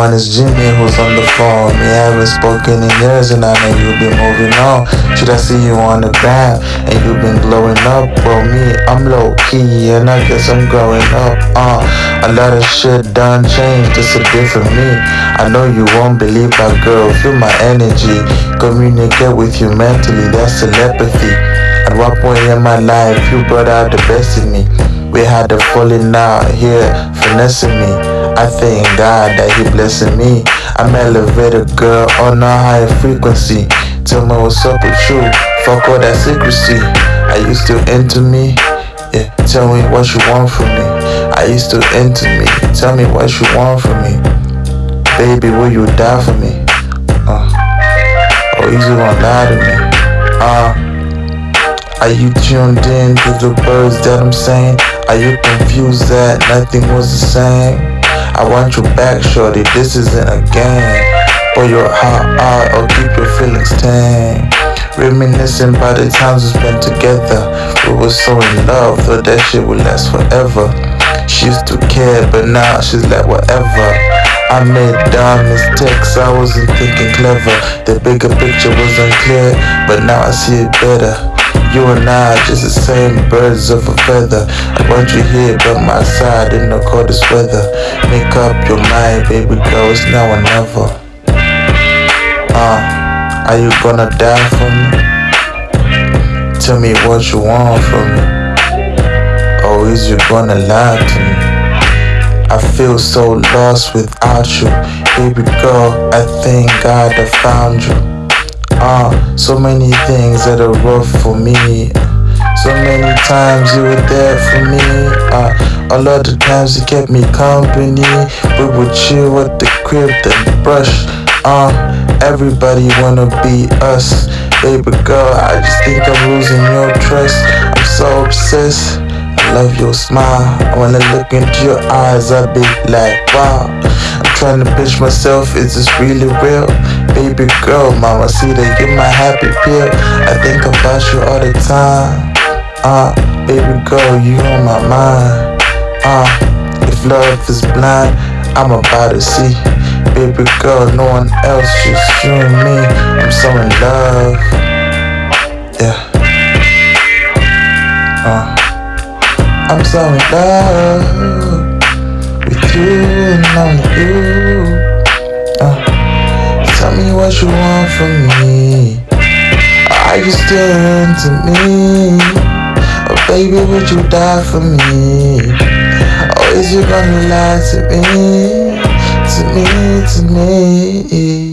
on, it's Jimmy who's on the phone. We haven't spoken in years and I know you've been moving on. Should I see you on the ground and you've been glowing up? Well, me, I'm low key and I guess I'm growing up. Uh, a lot of shit done changed, it's a different me. I know you won't believe my girl, feel my energy. Communicate with you mentally, that's telepathy. At one point in my life, you brought out the best in me. We had a falling out here, finessing me. I thank God that He blessing me. I'm elevated girl on a high frequency. Tell me what's up with you. Fuck all that secrecy. Are you still into me? Yeah, tell me what you want from me. Are you still into me? Tell me what you want from me. Baby, will you die for me? Uh, or you just gonna lie to me? Uh, are you tuned in to the words that I'm saying? Are you confused that nothing was the same? I want you back, shorty, this isn't a game. Pour your heart out or keep your feelings tame. Reminiscing by the times we spent together. We were so in love, thought that shit would last forever. She used to care, but now she's like whatever. I made dumb mistakes, I wasn't thinking clever. The bigger picture wasn't clear, but now I see it better. You and I just the same birds of a feather. I want you here by my side in the coldest weather. Make up your mind, baby girl, it's now or never. Uh, are you gonna die for me? Tell me what you want from me. Or is you gonna lie to me? I feel so lost without you. Baby girl, I thank God I found you. Uh, so many things that are rough for me. So many times you were there for me. Uh, a lot of times you kept me company. We would chill at the crib, then brush. Uh, everybody wanna be us. Baby girl, I just think I'm losing your trust. I'm so obsessed. I love your smile. When I look into your eyes, I be like, wow. I'm trying to pitch myself, is this really real? Baby girl, mama, see that you're my happy pill. I think about you all the time. Uh, baby girl, you on my mind. Uh, if love is blind, I'm about to see. Baby girl, no one else, just you and me. I'm so in love. Yeah. Uh, I'm so in love only you. Uh, tell me what you want from me. Are you still into me? Oh, baby, would you die for me? Or is you gonna lie to me? To me, to me?